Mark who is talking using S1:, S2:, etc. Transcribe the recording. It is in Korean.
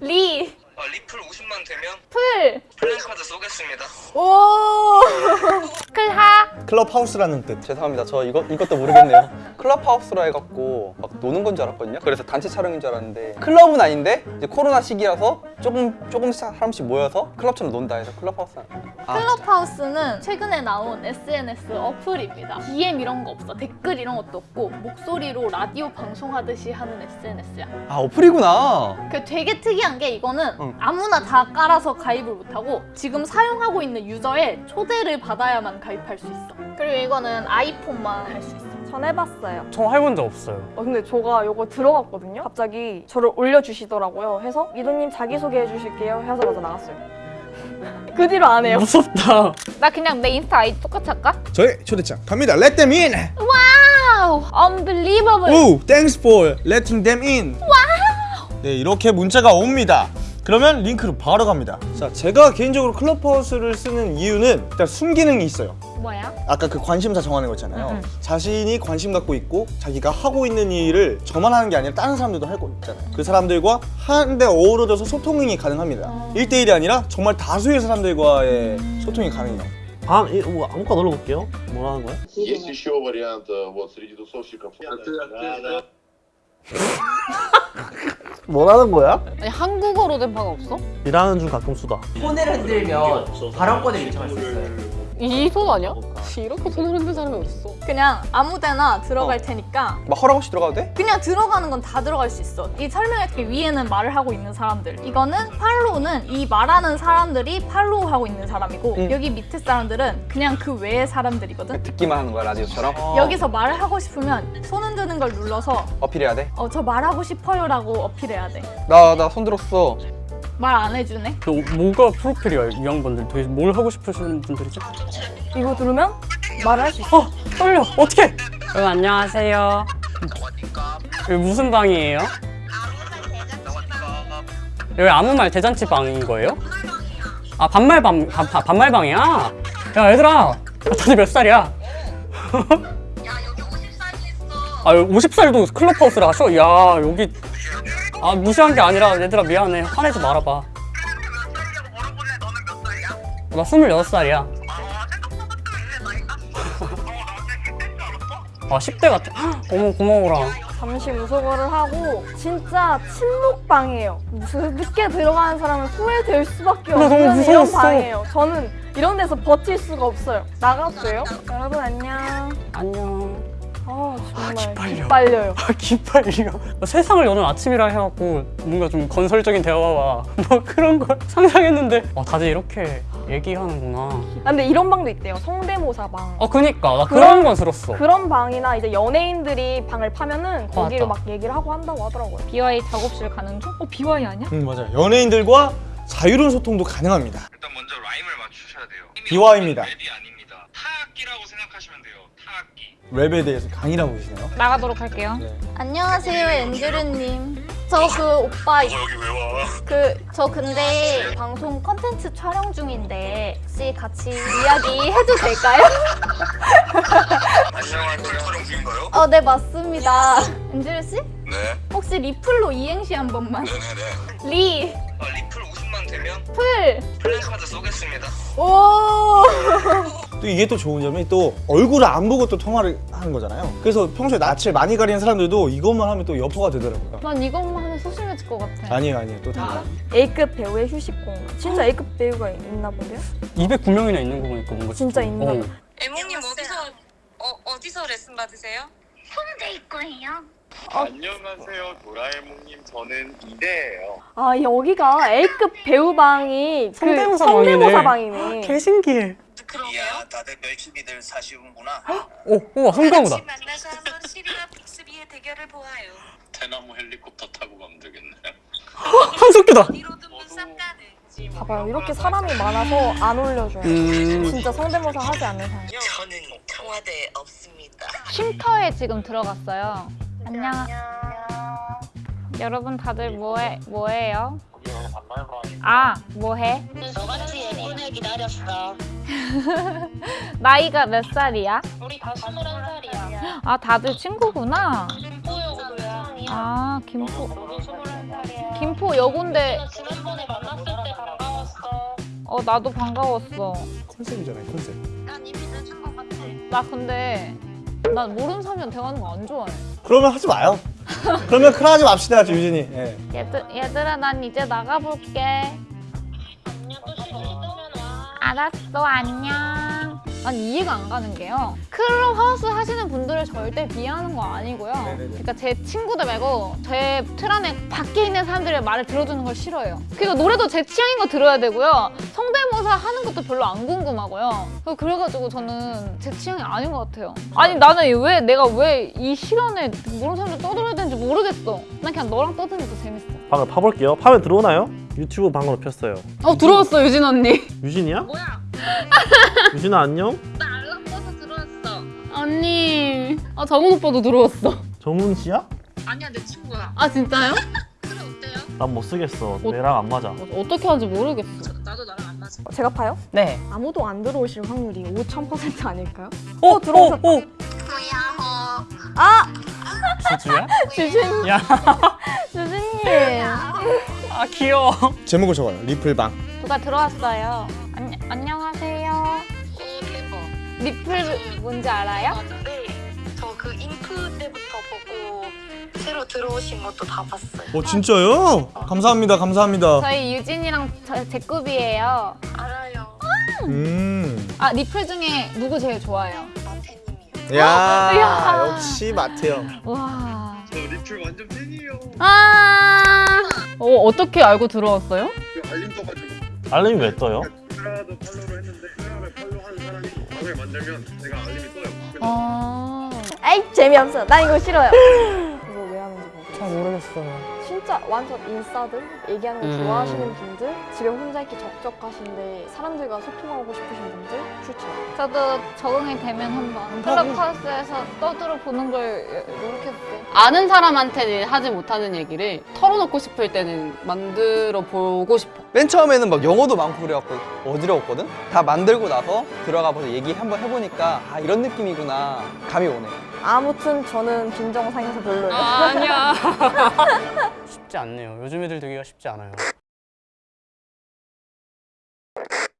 S1: 리,
S2: 아, 리플 50만 되면
S1: 풀,
S2: 플랜카드 쏘겠습니다.
S1: 오, 클하,
S3: 클럽하우스라는 뜻.
S4: 죄송합니다. 저 이거 이것도 모르겠네요. 클럽하우스라 해갖고 막 노는 건 줄 알았거든요. 그래서 단체 촬영인 줄 알았는데 클럽은 아닌데 이제 코로나 시기라서 조금 조금씩 사람씩 모여서 클럽처럼 논다 해서 클럽하우스. 아,
S1: 클럽하우스는 최근에 나온 SNS 어플입니다. DM 이런 거 없어. 댓글 이런 것도 없고 목소리로 라디오 방송하듯이 하는 SNS야.
S4: 아 어플이구나.
S1: 그 되게 특이한 게 이거는
S4: 응.
S1: 아무나 다 깔아서 가입을 못하고 지금 사용하고 있는 유저의 초대를 받아야만 가입할 수 있어. 그리고 이거는 아이폰만 할 수 있어.
S5: 전 해봤어요.
S6: 저 해본 적 없어요.
S5: 어, 근데 저가 이거 들어갔거든요. 갑자기 저를 올려주시더라고요. 해서 미도님 자기소개 해 주실게요. 하자마자 나갔어요. 그 뒤로 안 해요.
S6: 무섭다.
S1: 나 그냥 내 인스타 아이디 똑같이 할까?
S3: 저의 초대장 갑니다. Let them in.
S1: 와우! Unbelievable!
S3: 오, thanks for letting them in. 와우. 네, 이렇게 문자가 옵니다. 그러면 링크로 바로 갑니다. 자, 제가 개인적으로 클럽하우스를 쓰는 이유는 일단 순기능이 있어요.
S1: 뭐야?
S3: 아까 그 관심사 정하는 거 있잖아요.
S1: 응, 응.
S3: 자신이 관심 갖고 있고 자기가 하고 있는 일을 저만 하는 게 아니라 다른 사람들도 할 거 있잖아요. 그 사람들과 한데 어우러져서 소통이 가능합니다. 일 1대1이 아니라 정말 다수의 사람들과의 소통이 가능해요.
S6: 아, 이, 뭐, 아무거나 눌러볼게요. 뭐라는 거야?
S7: Есть еще вариант э, вот среди тусовщиков.
S6: 뭐라는 거야?
S1: 아니, 한국어로 된 바가 없어?
S6: 일하는 중 가끔 쓰다.
S8: 폰을 흔들면 발언권에 요청할 수 있어요.
S9: 이 손 아니야? 이렇게 손을 흔든 사람이 어딨어?
S1: 그냥 아무 데나 들어갈
S4: 어.
S1: 테니까
S4: 막 허락 없이 들어가도 돼?
S1: 그냥 들어가는 건 다 들어갈 수 있어. 이 설명했듯이 위에는 말을 하고 있는 사람들. 이거는 팔로우는 이 말하는 사람들이 팔로우하고 있는 사람이고
S4: 응.
S1: 여기 밑에 사람들은 그냥 그 외의 사람들이거든.
S4: 듣기만 하는 거야 라디오처럼.
S1: 여기서 말을 하고 싶으면 손 흔드는 걸 눌러서
S4: 어필해야 돼.
S1: 어, 저 말하고 싶어요 라고 어필해야 돼.
S4: 나 나 손 들었어.
S1: 말 안 해주네.
S6: 그 뭐가 프로필이야, 이 양반들. 되게 뭘 하고 싶으시는 분들이지?
S5: 이거 들으면 말을 할 수 있어.
S6: 어, 떨려. 어떻게? 여러분 안녕하세요. 여기 무슨 방이에요? 여기 아무 말 대잔치 방인 거예요? 아 반말 방 반, 반- 반말 방이야? 야 얘들아 다들 몇 살이야? 야 여기 50살이 있어 아 50살도 클럽하우스를 하셔? 야 여기 아 무시한 게 아니라 얘들아 미안해 화내지 말아봐 나 26살이야 아 10대 같아 어머 고마워라
S5: 잠시 무소거를 하고 진짜 침묵방이에요. 늦게 들어가는 사람은 후회될 수밖에 없는 이런. 방이에요. 저는 이런 데서 버틸 수가 없어요. 나갔어요. 여러분 안녕.
S6: 안녕
S5: 아 정말
S6: 기빨려.
S5: 기빨려요.
S6: 아 기빨려 세상을 여는 아침이라 해갖고 뭔가 좀 건설적인 대화와 뭐 그런 걸 상상했는데 아 다들 이렇게 얘기하는구나
S5: 아, 근데 이런 방도 있대요. 성대모사 방.
S6: 아 그니까 나
S5: 그런-
S6: 그런 건 들었어
S5: 그런 방이나 이제 연예인들이 방을 파면은 거기로
S6: 맞다.
S5: 막 얘기를 하고 한다고 하더라고요.
S1: BY 작업실 가는 중? 어 BY 아니야?
S3: 음, 맞아요. 연예인들과 자유로운 소통도 가능합니다.
S2: 일단 먼저 라임을 맞추셔야 돼요.
S3: 비와입니다.
S2: 랩이 아닙니다. 타악기라고 생각하시면 돼요. 타악기.
S3: 랩에 대해서 강의하고 계시나요?
S1: 나가도록 할게요.
S3: 네.
S1: 안녕하세요 앤드류님. 저 그 오빠
S2: 너 여기 왜 와?
S1: 그 저 근데 방송 컨텐츠 촬영 중인데 혹시 같이 이야기 해도 될까요?
S2: 안녕하세요. 촬영 중인가요?
S1: 어 네 맞습니다. 앤드류 씨
S2: 네.
S1: 혹시 리플로 이행시 한 번만.
S2: 네네네.
S1: 리,
S2: 아, 리플 50만 되면
S1: 풀,
S2: 플랜카드 쏘겠습니다.
S1: 오.
S3: 또 이게 또 좋은 점이 또 얼굴을 안 보고 또 통화를 하는 거잖아요. 그래서 평소에 낯을 많이 가리는 사람들도 이것만 하면 또 여포가 되더라고요.
S1: 난 이것만 하면 소심해질 것 같아.
S3: 아니에요, 아니에요. 또 달라요.
S5: A급 배우의 휴식 공간. 진짜 A급 배우가 있나 본데요?
S6: 209명이나 있는 거 보니까 뭔가
S5: 진짜 있나
S6: 어.
S5: 봐.
S9: 애몽님 어디서 어, 어디서 레슨 받으세요?
S7: 안녕하세요, 도라에몽님. 저는 이대예요.
S5: 아 여기가 A급 배우 방이 그
S6: 성대모사
S5: 성대모사
S6: 방이네.
S5: 방이네.
S6: 개 신기해
S9: 그러게요.
S2: 다들 열심히들 사시는구나.
S6: 오 우와 성대모사
S9: 같이 만나서 한번 시리와 빅스비의 대결을 보아요.
S7: 대나무 헬리콥터 타고 가면 되겠네요.
S6: 한석규다.
S5: 봐봐요. 이렇게 사람이 많아서 안 올려줘요.
S6: 음
S5: 진짜 성대모사 하지 않는 사람.
S9: 저는 청와대 없습니다.
S1: 쉼터에 지금 들어갔어요. 안녕. 여러분 다들 뭐해 뭐해요? 아 뭐해?
S9: 너같이 예쁜애 기다렸어.
S1: 나이가 몇 살이야?
S9: 우리 다 스물한 살이야.
S1: 아 다들 친구구나.
S9: 오도야.
S1: 아 김포. 김포 여고인데.
S9: 지난번에 만났을 때 반가웠어.
S1: 어 나도 반가웠어.
S3: 컨셉이잖아요 컨셉
S9: 난 이미 늦은 것 같아.
S1: 나 근데 난 모르는 사람이랑 대화하는 거 안 좋아해.
S3: 그러면 하지 마요 그러면 클하하지 맙시다 유진이 예.
S1: 얘들 얘들아 난 이제 나가볼게. 알았어 안녕. 난 이해가 안 가는 게요. 클럽 하우스 하시는 분들을 절대 비하하는 거 아니고요. 그러니까 제 친구들 말고 제 틀 안에 밖에 있는 사람들의 말을 들어주는 걸 싫어해요. 그러니까 노래도 제 취향인 거 들어야 되고요. 하는 것도 별로 안 궁금하고요. 그래서 그래가지고 저는 제 취향이 아닌 것 같아요. 아니 나는 왜 내가 왜 이 시간에 모르는 사람들 떠들어야 되는지 모르겠어. 난 그냥 너랑 떠드는 게더 재밌어.
S10: 방금 파볼게요. 파면 들어오나요? 유튜브 방금 폈어요.
S1: 어 들어왔어 유진 언니.
S10: 유진이야?
S9: 뭐야?
S10: 유진아 안녕?
S9: 나 알람 떠서 들어왔어.
S1: 언니. 아 정은 오빠도 들어왔어.
S10: 정훈 씨야?
S9: 아니야 내 친구야.
S1: 아 진짜요?
S9: 그래 어때요?
S10: 난못 쓰겠어. 내랑 안 맞아.
S1: 어 떻게 하는지 모르겠어.
S9: 맞아.
S5: 제가 파요?
S6: 네.
S5: 아무도 안 들어오실 확률이 5,000% 아닐까요?
S6: 오,
S5: 들어오셨다.
S6: 오, 오.
S9: 뭐야?
S5: 아!
S6: 주주야?
S5: 주진,
S6: 야,
S5: 주진님.
S6: 아 귀여워.
S3: 제목을 적어요 리플방
S1: 누가 들어왔어요. 안, 안녕하세요.
S9: 오 대박.
S1: 리플 뭔지 알아요?
S9: 맞는데 저그 잉크 때부터 보고 들어오신 것도 다 봤어요.
S3: 어 진짜요? 감사합니다 감사합니다
S1: 저희 유진이랑 저, 제 급이에요.
S9: 알아요.
S3: 음.
S1: 아 리플 중에 누구 제일 좋아해요?
S9: 마태님이요.
S3: 야
S1: 이야.
S3: 역시 마태형
S1: 와.
S2: 저 리플 완전 팬이에요.
S1: 아. 어 어떻게 알고 들어왔어요?
S2: 그 알림 떠가지고
S10: 알림이 왜 떠요?
S2: 클하도 팔로우를 했는데 클하를 팔로우하는 사람이 방을 만들면 제가 알림이 떠요.
S1: 아.
S5: 에이, 재미없어. 난 이거 싫어요.
S6: 잘 모르겠어요.
S5: 진짜 완전 인싸들 얘기하는 거
S6: 음.
S5: 좋아하시는 분들 집에 혼자 있기 적적하신데 사람들과 소통하고 싶으신 분들 추천
S1: 저도 적응이 되면 한번 클럽하우스에서 떠들어 보는 걸 노력해볼게요.
S11: 아는 사람한테는 하지 못하는 얘기를 털어놓고 싶을 때는 만들어 보고 싶어.
S4: 맨 처음에는 막 영어도 많고 그래갖고 어지러웠거든? 다 만들고 나서 들어가 봐서 얘기 한번 해보니까 아 이런 느낌이구나 감이 오네
S5: 아무튼 저는 빈정상에서 별로예요
S11: 아, 아니야.
S6: 쉽지 않네요. 요즘 애들 되기가 쉽지 않아요.